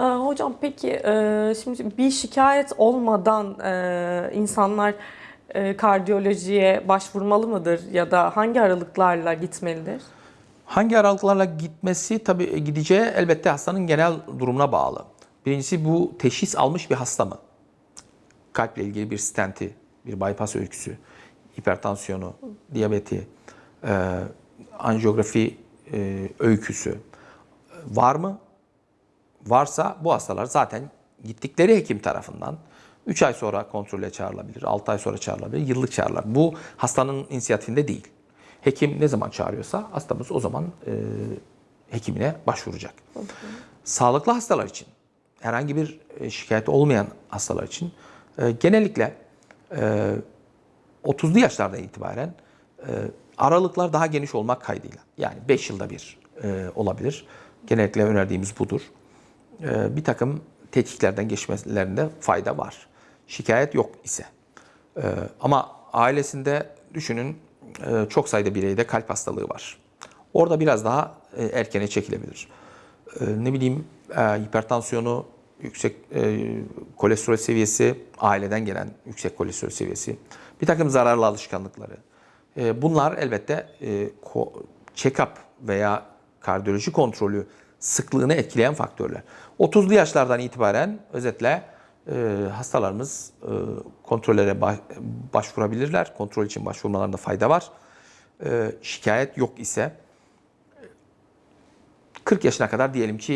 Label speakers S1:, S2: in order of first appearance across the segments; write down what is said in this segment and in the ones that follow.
S1: Ee, hocam peki e, şimdi bir şikayet olmadan e, insanlar e, kardiyolojiye başvurmalı mıdır ya da hangi aralıklarla gitmelidir?
S2: Hangi aralıklarla gitmesi tabii gideceği elbette hastanın genel durumuna bağlı. Birincisi bu teşhis almış bir hasta mı? Kalple ilgili bir stenti, bir bypass öyküsü, hipertansiyonu, diyabeti, e, anjiyografi öyküsü var mı? Varsa bu hastalar zaten gittikleri hekim tarafından 3 ay sonra kontrole çağrılabilir, 6 ay sonra çağrılabilir, yıllık çağrılabilir. Bu hastanın inisiyatifinde değil. Hekim ne zaman çağırıyorsa hastamız o zaman e, hekimine başvuracak. Sağlıklı hastalar için, herhangi bir e, şikayet olmayan hastalar için e, genellikle e, 30'lu yaşlardan itibaren e, aralıklar daha geniş olmak kaydıyla. Yani 5 yılda bir e, olabilir. Genellikle önerdiğimiz budur. E, bir takım tetkiklerden geçmelerinde fayda var. Şikayet yok ise. E, ama ailesinde düşünün e, çok sayıda bireyde kalp hastalığı var. Orada biraz daha e, erkene çekilebilir. E, ne bileyim e, hipertansiyonu, yüksek e, kolesterol seviyesi, aileden gelen yüksek kolesterol seviyesi, bir takım zararlı alışkanlıkları. Bunlar elbette check-up veya kardiyoloji kontrolü sıklığını etkileyen faktörler. 30'lu yaşlardan itibaren özetle e, hastalarımız e, kontrollere ba- başvurabilirler. Kontrol için başvurmalarında fayda var. E, şikayet yok ise 40 yaşına kadar diyelim ki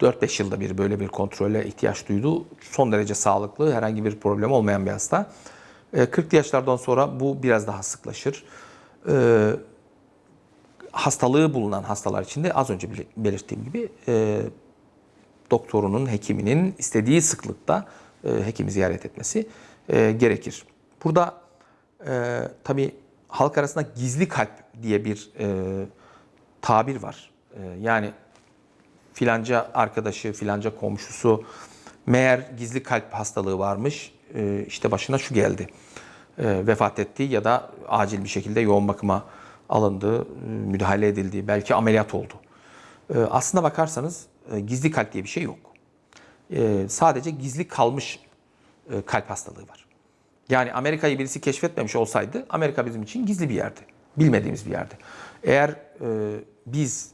S2: e, 4-5 yılda bir böyle bir kontrole ihtiyaç duydu. Son derece sağlıklı, herhangi bir problem olmayan bir hasta. E, 40 yaşlardan sonra bu biraz daha sıklaşır. E, hastalığı bulunan hastalar için de az önce bel- belirttiğim gibi e, doktorunun, hekiminin istediği sıklıkta e, hekimi ziyaret etmesi e, gerekir. Burada e, tabii halk arasında gizli kalp diye bir e, tabir var. E, yani filanca arkadaşı, filanca komşusu meğer gizli kalp hastalığı varmış, e, işte başına şu geldi. E, vefat etti ya da acil bir şekilde yoğun bakıma alındı, e, müdahale edildi, belki ameliyat oldu. E, aslına bakarsanız e, gizli kalp diye bir şey yok. Sadece gizli kalmış kalp hastalığı var. Yani Amerika'yı birisi keşfetmemiş olsaydı Amerika bizim için gizli bir yerdi. Bilmediğimiz bir yerdi. Eğer biz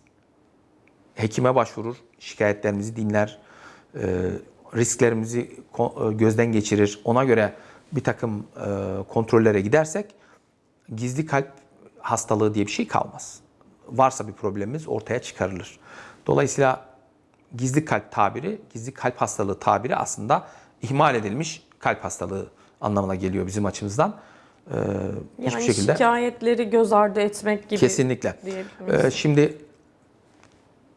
S2: hekime başvurur, şikayetlerimizi dinler, risklerimizi gözden geçirir, ona göre bir takım kontrollere gidersek gizli kalp hastalığı diye bir şey kalmaz. Varsa bir problemimiz ortaya çıkarılır. Dolayısıyla gizli kalp tabiri, gizli kalp hastalığı tabiri aslında ihmal edilmiş kalp hastalığı anlamına geliyor bizim açımızdan. Ee, hiçbir
S1: Yani
S2: şekilde
S1: şikayetleri göz ardı etmek gibi
S2: kesinlikle. Ee, şimdi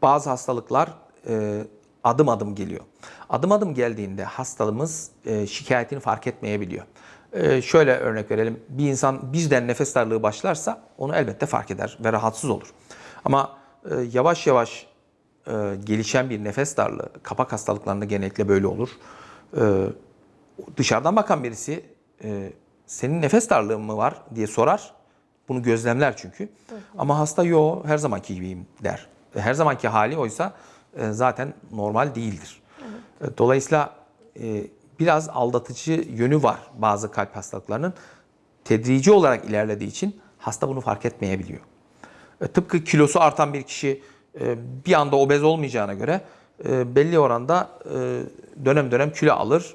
S2: bazı hastalıklar e, adım adım geliyor. Adım adım geldiğinde hastalığımız e, şikayetini fark etmeyebiliyor. E, şöyle örnek verelim. Bir insan birden nefes darlığı başlarsa onu elbette fark eder ve rahatsız olur. Ama e, yavaş yavaş e, gelişen bir nefes darlığı, kapak hastalıklarında genellikle böyle olur. E, dışarıdan bakan birisi e, senin nefes darlığın mı var diye sorar. Bunu gözlemler çünkü. Ama hasta yo her zamanki gibiyim der. E, Her zamanki hali oysa e, zaten normal değildir. E, Dolayısıyla e, biraz aldatıcı yönü var bazı kalp hastalıklarının. Tedrici olarak ilerlediği için hasta bunu fark etmeyebiliyor. E, Tıpkı kilosu artan bir kişi e, bir anda obez olmayacağına göre e, belli oranda dönem dönem kilo alır.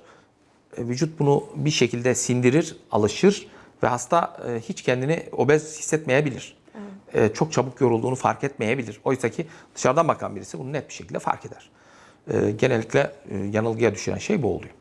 S2: Vücut bunu bir şekilde sindirir, alışır ve hasta hiç kendini obez hissetmeyebilir. E, Çok çabuk yorulduğunu fark etmeyebilir. Oysa ki dışarıdan bakan birisi bunu net bir şekilde fark eder. Genellikle yanılgıya düşüren şey bu oluyor.